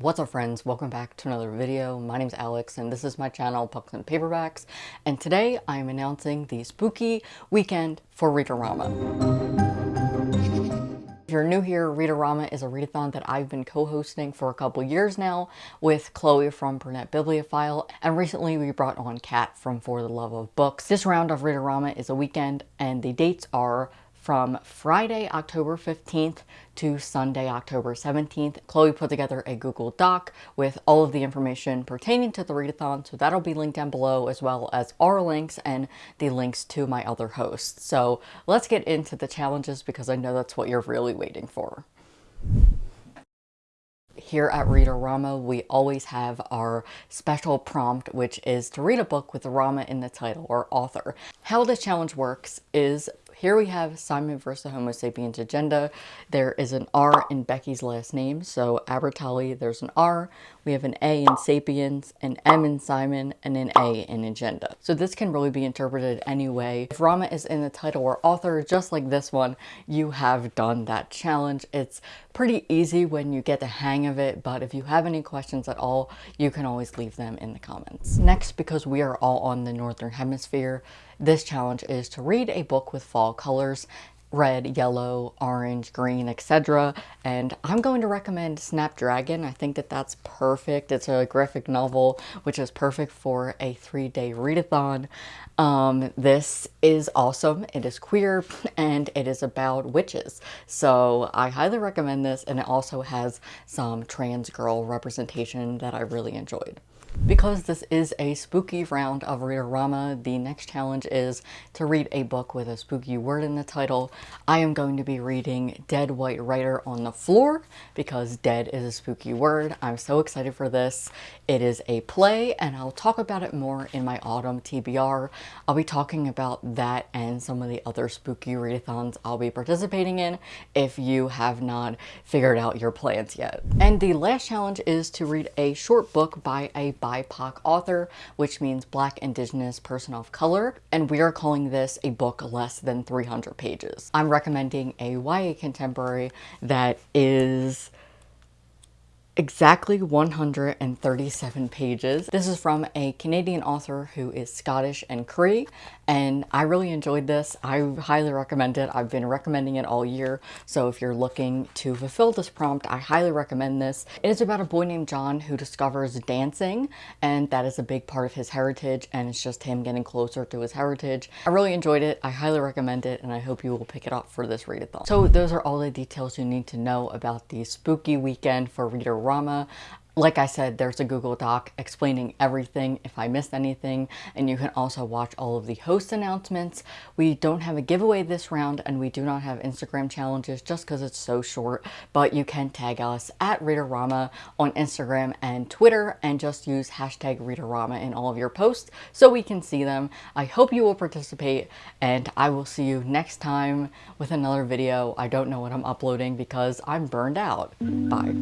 What's up friends, welcome back to another video. My name is Alex and this is my channel Books and Paperbacks and today I am announcing the spooky weekend for Readorama. If you're new here, Readorama is a readathon that I've been co-hosting for a couple years now with Chloe from Burnett Bibliophile and recently we brought on Kat from For the Love of Books. This round of Readorama is a weekend and the dates are from Friday, October 15th to Sunday, October 17th. Chloe put together a Google Doc with all of the information pertaining to the readathon, so that'll be linked down below as well as our links and the links to my other hosts. So let's get into the challenges because I know that's what you're really waiting for here at Readorama, we always have our special prompt, which is to read a book with Rama in the title or author. How this challenge works is here we have Simon versus Homo sapiens agenda. There is an R in Becky's last name, so Albertalli, there's an R. We have an A in sapiens, an M in Simon, and an A in agenda. So this can really be interpreted any way. If Rama is in the title or author, just like this one, you have done that challenge. It's pretty easy when you get the hang of it, but if you have any questions at all, you can always leave them in the comments. Next, because we are all on the Northern Hemisphere, this challenge is to read a book with fall colors red, yellow, orange, green, etc. And I'm going to recommend Snapdragon. I think that that's perfect. It's a graphic novel, which is perfect for a three-day readathon. Um, this is awesome. It is queer and it is about witches. So I highly recommend this and it also has some trans girl representation that I really enjoyed. Because this is a spooky round of Readorama, the next challenge is to read a book with a spooky word in the title. I am going to be reading Dead White Writer on the Floor because dead is a spooky word. I'm so excited for this. It is a play and I'll talk about it more in my autumn TBR. I'll be talking about that and some of the other spooky readathons I'll be participating in if you have not figured out your plans yet. And the last challenge is to read a short book by a BIPOC author, which means Black Indigenous Person of Color, and we are calling this a book less than 300 pages. I'm recommending a YA contemporary that is exactly 137 pages. This is from a Canadian author who is Scottish and Cree, and I really enjoyed this. I highly recommend it. I've been recommending it all year, so if you're looking to fulfill this prompt, I highly recommend this. It is about a boy named John who discovers dancing, and that is a big part of his heritage, and it's just him getting closer to his heritage. I really enjoyed it. I highly recommend it, and I hope you will pick it up for this readathon. So those are all the details you need to know about the spooky weekend for Reader Rama. Like I said, there's a Google Doc explaining everything if I missed anything, and you can also watch all of the host announcements. We don't have a giveaway this round, and we do not have Instagram challenges just because it's so short, but you can tag us at Readorama on Instagram and Twitter, and just use hashtag Readorama in all of your posts so we can see them. I hope you will participate, and I will see you next time with another video. I don't know what I'm uploading because I'm burned out. Bye.